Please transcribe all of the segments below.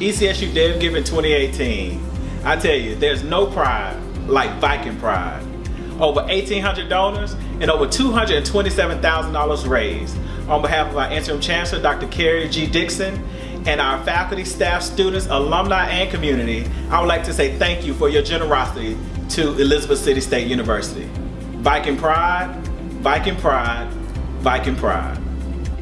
ECSU of Giving 2018. I tell you, there's no pride like Viking Pride. Over 1,800 donors and over $227,000 raised. On behalf of our interim chancellor, Dr. Karrie G. Dixon, and our faculty, staff, students, alumni, and community, I would like to say thank you for your generosity to Elizabeth City State University. Viking Pride, Viking Pride, Viking Pride.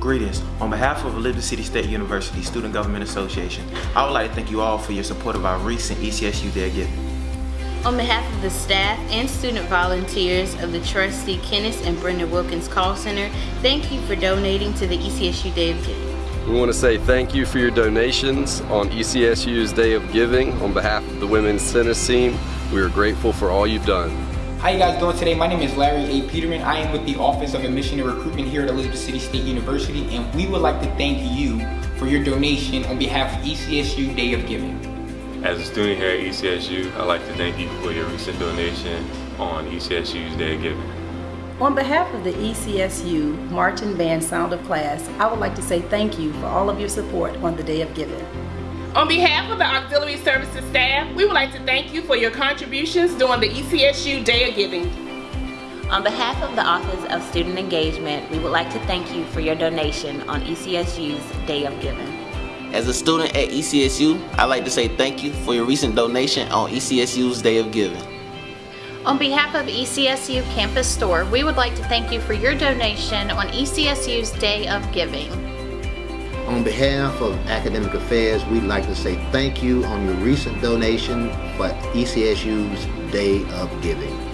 Greetings. On behalf of Elizabeth City State University Student Government Association, I would like to thank you all for your support of our recent ECSU Day of Giving. On behalf of the staff and student volunteers of the Trustee Kenneth and Brenda Wilkins Call Center, thank you for donating to the ECSU Day of Giving. We want to say thank you for your donations on ECSU's Day of Giving. On behalf of the Women's Tennis Team, we are grateful for all you've done. How you guys doing today? My name is Larry A. Peterman. I am with the Office of Admission and Recruitment here at Elizabeth City State University, and we would like to thank you for your donation on behalf of ECSU Day of Giving. As a student here at ECSU, I'd like to thank you for your recent donation on ECSU's Day of Giving. On behalf of the ECSU Marching Band Sound of Class, I would like to say thank you for all of your support on the Day of Giving. On behalf of the Auxiliary Services staff, we would like to thank you for your contributions during the ECSU Day of Giving. On behalf of the Office of Student Engagement, we would like to thank you for your donation on ECSU's Day of Giving. As a student at ECSU, I'd like to say thank you for your recent donation on ECSU's Day of Giving. On behalf of ECSU Campus Store, we would like to thank you for your donation on ECSU's Day of Giving. On behalf of Academic Affairs, we'd like to say thank you on your recent donation for ECSU's Day of Giving.